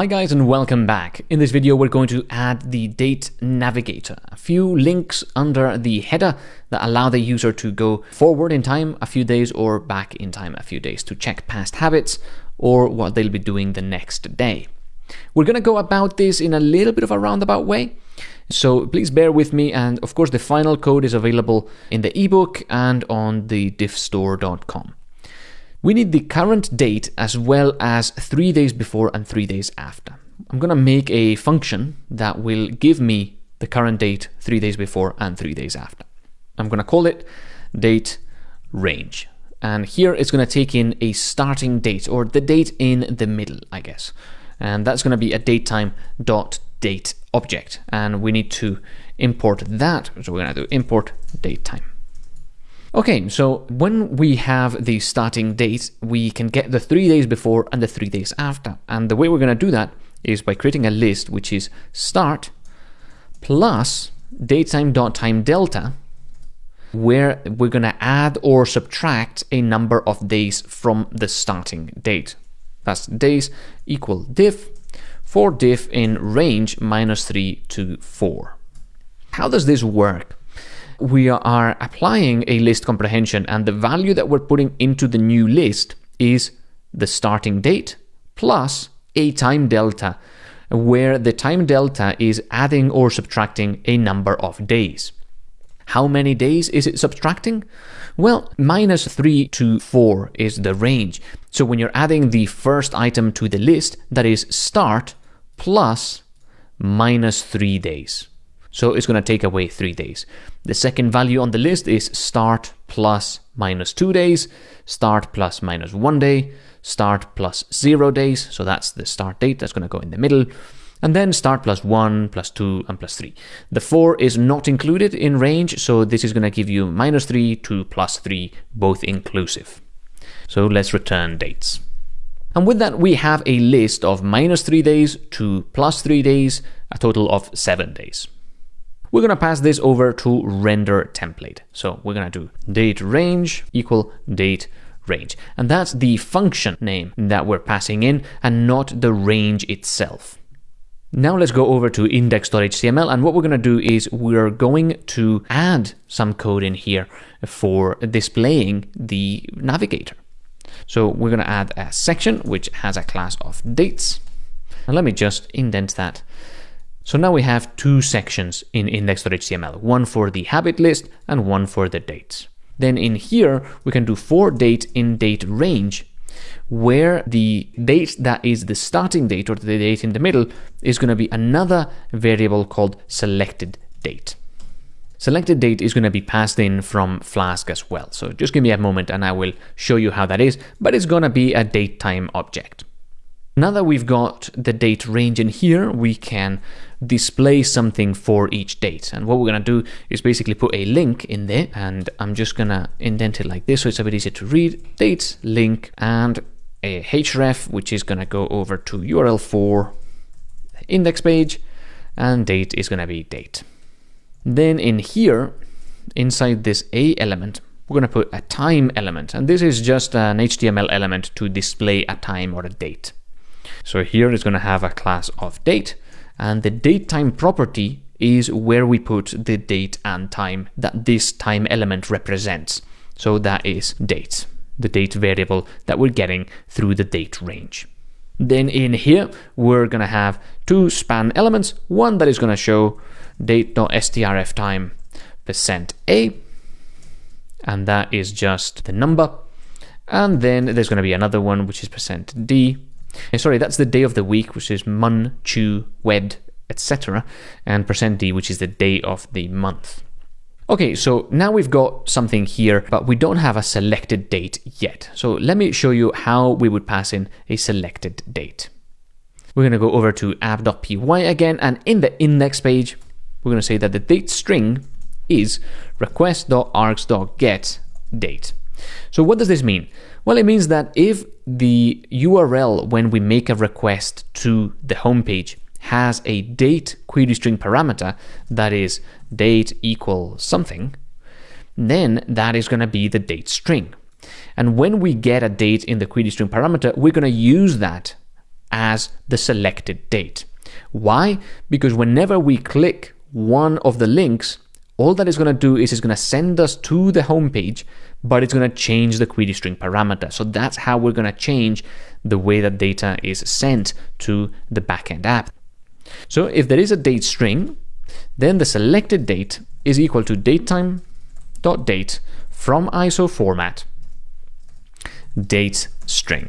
Hi guys and welcome back. In this video we're going to add the date navigator, a few links under the header that allow the user to go forward in time a few days or back in time a few days to check past habits or what they'll be doing the next day. We're going to go about this in a little bit of a roundabout way. So please bear with me and of course the final code is available in the ebook and on the diffstore.com. We need the current date as well as three days before and three days after. I'm going to make a function that will give me the current date three days before and three days after. I'm going to call it date range. And here it's going to take in a starting date or the date in the middle, I guess. And that's going to be a datetime dot date object. And we need to import that. So we're going to do import datetime. Okay, so when we have the starting date, we can get the three days before and the three days after. And the way we're going to do that is by creating a list which is start plus datetime.time delta, where we're going to add or subtract a number of days from the starting date. That's days equal diff for diff in range minus 3 to 4. How does this work? We are applying a list comprehension and the value that we're putting into the new list is the starting date plus a time delta where the time delta is adding or subtracting a number of days. How many days is it subtracting? Well, minus 3 to 4 is the range. So when you're adding the first item to the list, that is start plus minus 3 days. So it's going to take away three days. The second value on the list is start plus minus two days, start plus minus one day, start plus zero days. So that's the start date. That's going to go in the middle. And then start plus one, plus two, and plus three. The four is not included in range. So this is going to give you minus three to plus three, both inclusive. So let's return dates. And with that, we have a list of minus three days to plus three days, a total of seven days. We're going to pass this over to render template. So we're going to do date range equal date range. And that's the function name that we're passing in and not the range itself. Now let's go over to index.html and what we're going to do is we're going to add some code in here for displaying the navigator. So we're going to add a section which has a class of dates. And let me just indent that so now we have two sections in index.html, one for the habit list and one for the dates. Then in here, we can do for date in date range, where the date that is the starting date or the date in the middle is going to be another variable called selected date. Selected date is going to be passed in from Flask as well. So just give me a moment and I will show you how that is, but it's going to be a datetime object. Now that we've got the date range in here, we can display something for each date. And what we're going to do is basically put a link in there and I'm just going to indent it like this so it's a bit easier to read. Date, link, and a href, which is going to go over to URL for index page and date is going to be date. Then in here, inside this A element, we're going to put a time element. And this is just an HTML element to display a time or a date. So here it's going to have a class of date and the datetime property is where we put the date and time that this time element represents. So that is date, the date variable that we're getting through the date range. Then in here, we're going to have two span elements, one that is going to show date.strftime percent %a, and that is just the number. And then there's going to be another one, which is percent %d, Eh, sorry, that's the day of the week, which is mun, chu, wed, etc. And percent %d, which is the day of the month. Okay, so now we've got something here, but we don't have a selected date yet. So let me show you how we would pass in a selected date. We're going to go over to app.py again, and in the index page, we're going to say that the date string is request.args.get date. So what does this mean? Well, it means that if the URL when we make a request to the homepage has a date query string parameter that is date equal something, then that is going to be the date string. And when we get a date in the query string parameter, we're going to use that as the selected date. Why? Because whenever we click one of the links, all that is going to do is it's going to send us to the home page, but it's going to change the query string parameter. So that's how we're going to change the way that data is sent to the backend app. So if there is a date string, then the selected date is equal to datetime.date from ISO format date string.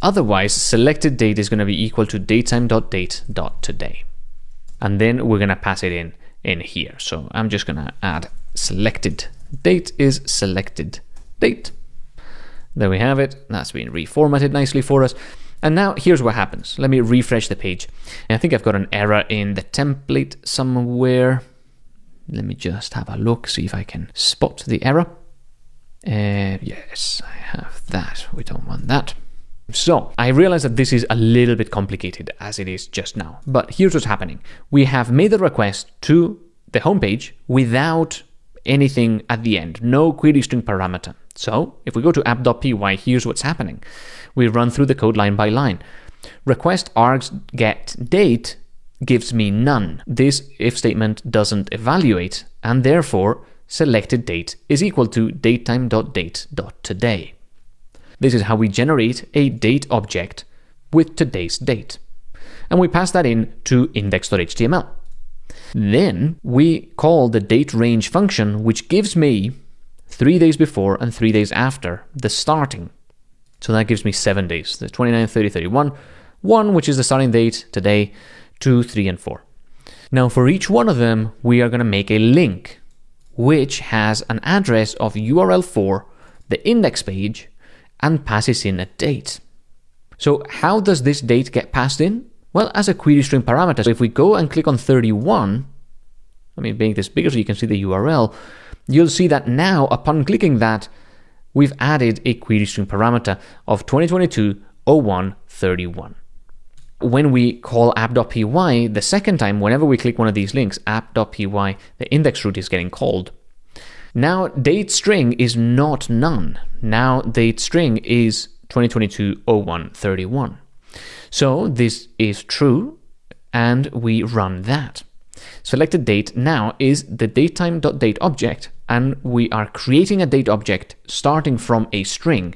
Otherwise, selected date is going to be equal to datetime.date.today. And then we're going to pass it in in here. So I'm just going to add selected date is selected date. There we have it. That's been reformatted nicely for us. And now here's what happens. Let me refresh the page. I think I've got an error in the template somewhere. Let me just have a look, see if I can spot the error. Uh, yes, I have that. We don't want that. So I realize that this is a little bit complicated as it is just now, but here's what's happening. We have made the request to the homepage without anything at the end, no query string parameter. So if we go to app.py, here's what's happening. We run through the code line by line. Request args get date gives me none. This if statement doesn't evaluate, and therefore selected date is equal to datetime.date.today. This is how we generate a date object with today's date. And we pass that in to index.html. Then we call the date range function, which gives me three days before and three days after the starting. So that gives me seven days, the 29, 30, 31, 1, which is the starting date today, 2, 3, and 4. Now for each one of them, we are going to make a link, which has an address of URL for the index page and passes in a date. So how does this date get passed in? Well, as a query string parameter. So if we go and click on 31, let me make this bigger so you can see the URL, you'll see that now upon clicking that, we've added a query string parameter of 2022 0131. When we call app.py the second time, whenever we click one of these links, app.py, the index route is getting called. Now, date string is not none. Now, date string is 2022 0131. So this is true, and we run that. Selected date now is the datetime.date object, and we are creating a date object starting from a string.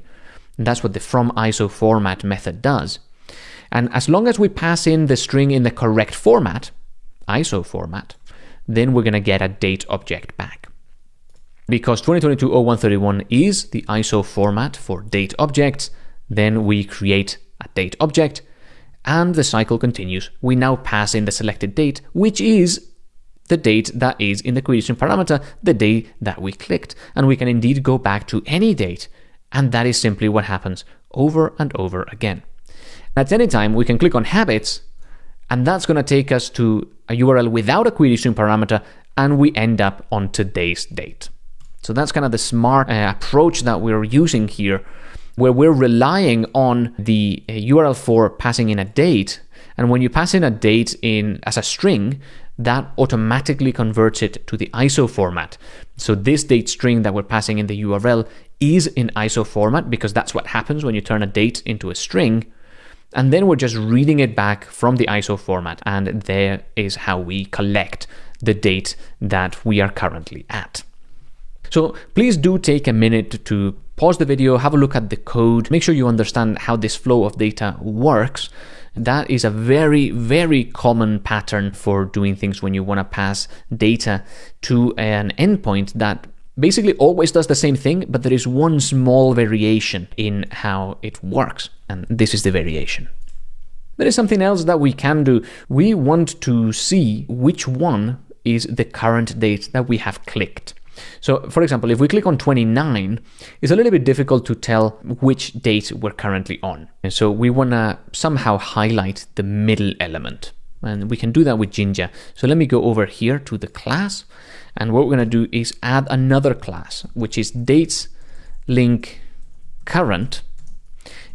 That's what the from ISO format method does. And as long as we pass in the string in the correct format, ISO format, then we're going to get a date object back. Because 2022-0131 is the ISO format for date objects, then we create a date object and the cycle continues. We now pass in the selected date, which is the date that is in the creation parameter, the day that we clicked. And we can indeed go back to any date, and that is simply what happens over and over again. At any time, we can click on habits, and that's going to take us to a URL without a query string parameter, and we end up on today's date. So that's kind of the smart uh, approach that we're using here where we're relying on the URL uh, for passing in a date. And when you pass in a date in as a string, that automatically converts it to the ISO format. So this date string that we're passing in the URL is in ISO format because that's what happens when you turn a date into a string. And then we're just reading it back from the ISO format. And there is how we collect the date that we are currently at. So please do take a minute to pause the video, have a look at the code, make sure you understand how this flow of data works. That is a very, very common pattern for doing things when you want to pass data to an endpoint that basically always does the same thing, but there is one small variation in how it works. And this is the variation. There is something else that we can do. We want to see which one is the current date that we have clicked. So for example, if we click on 29, it's a little bit difficult to tell which date we're currently on. And so we want to somehow highlight the middle element. And we can do that with Jinja. So let me go over here to the class. And what we're going to do is add another class, which is dates link current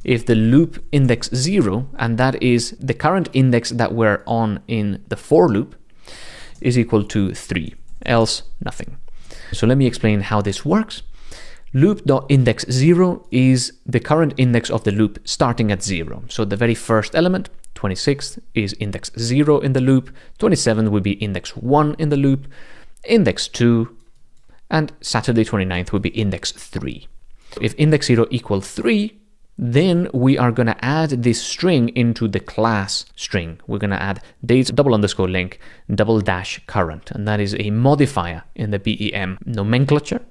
if the loop index 0, and that is the current index that we're on in the for loop, is equal to 3, else nothing. So let me explain how this works. loop.index0 is the current index of the loop starting at 0. So the very first element, 26th, is index 0 in the loop, 27th would be index 1 in the loop, index 2, and Saturday 29th would be index 3. If index 0 equals 3, then we are going to add this string into the class string. We're going to add dates double underscore link double dash current, and that is a modifier in the BEM nomenclature.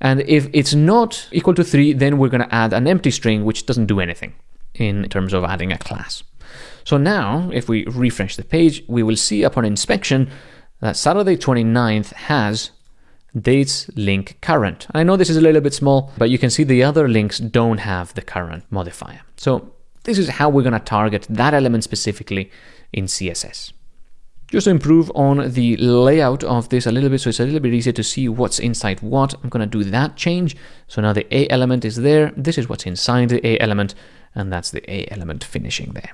And if it's not equal to 3, then we're going to add an empty string which doesn't do anything in terms of adding a class. So now, if we refresh the page, we will see upon inspection that Saturday 29th has dates link current. I know this is a little bit small, but you can see the other links don't have the current modifier. So this is how we're going to target that element specifically in CSS. Just to improve on the layout of this a little bit, so it's a little bit easier to see what's inside what, I'm going to do that change. So now the A element is there. This is what's inside the A element, and that's the A element finishing there.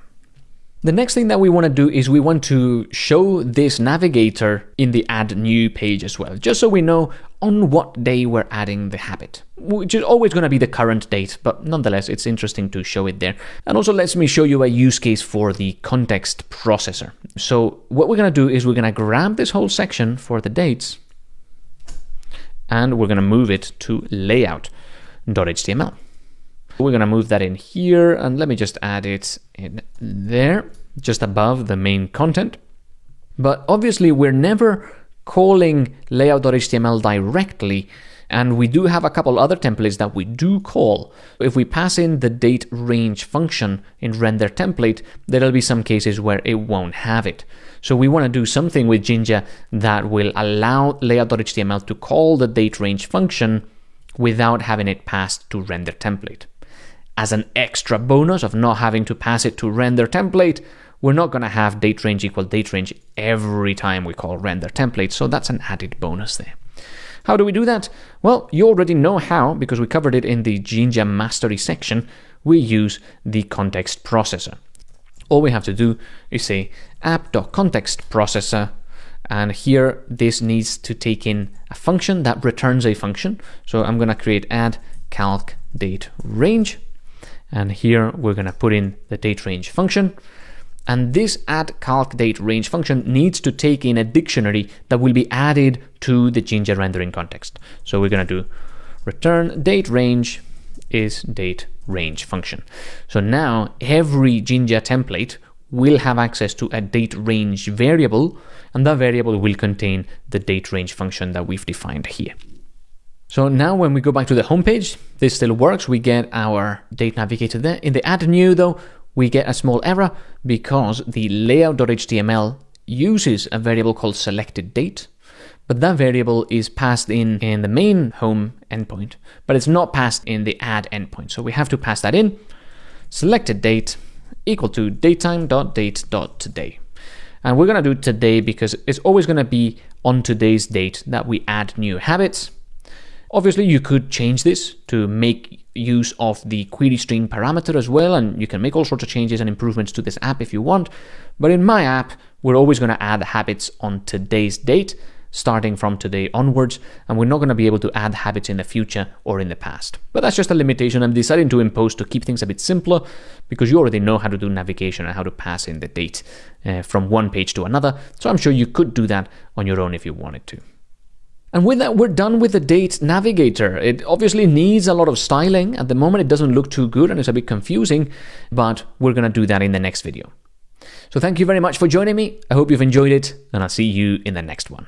The next thing that we want to do is we want to show this navigator in the add new page as well, just so we know on what day we're adding the habit, which is always going to be the current date, but nonetheless, it's interesting to show it there. And also lets me show you a use case for the context processor. So what we're going to do is we're going to grab this whole section for the dates and we're going to move it to layout.html. We're going to move that in here and let me just add it in there, just above the main content. But obviously we're never calling layout.html directly and we do have a couple other templates that we do call. If we pass in the date range function in render template, there'll be some cases where it won't have it. So we want to do something with Jinja that will allow layout.html to call the date range function without having it passed to render template as an extra bonus of not having to pass it to render template, we're not going to have date range equal date range every time we call render template, so that's an added bonus there. How do we do that? Well, you already know how because we covered it in the Jinja Mastery section. We use the context processor. All we have to do is say app.contextProcessor, and here this needs to take in a function that returns a function. So I'm going to create add calc date range and here we're going to put in the date range function. And this add calc date range function needs to take in a dictionary that will be added to the Jinja rendering context. So we're going to do return date range is date range function. So now every Jinja template will have access to a date range variable, and that variable will contain the date range function that we've defined here. So now when we go back to the homepage, this still works. We get our date navigator there. In the add new though, we get a small error because the layout.html uses a variable called selected date, but that variable is passed in in the main home endpoint, but it's not passed in the add endpoint. So we have to pass that in. Selected date equal to datetime.date.today. And we're going to do today because it's always going to be on today's date that we add new habits. Obviously, you could change this to make use of the query string parameter as well, and you can make all sorts of changes and improvements to this app if you want. But in my app, we're always going to add habits on today's date, starting from today onwards, and we're not going to be able to add habits in the future or in the past. But that's just a limitation I'm deciding to impose to keep things a bit simpler, because you already know how to do navigation and how to pass in the date uh, from one page to another, so I'm sure you could do that on your own if you wanted to. And with that, we're done with the date navigator. It obviously needs a lot of styling. At the moment, it doesn't look too good and it's a bit confusing, but we're going to do that in the next video. So thank you very much for joining me. I hope you've enjoyed it and I'll see you in the next one.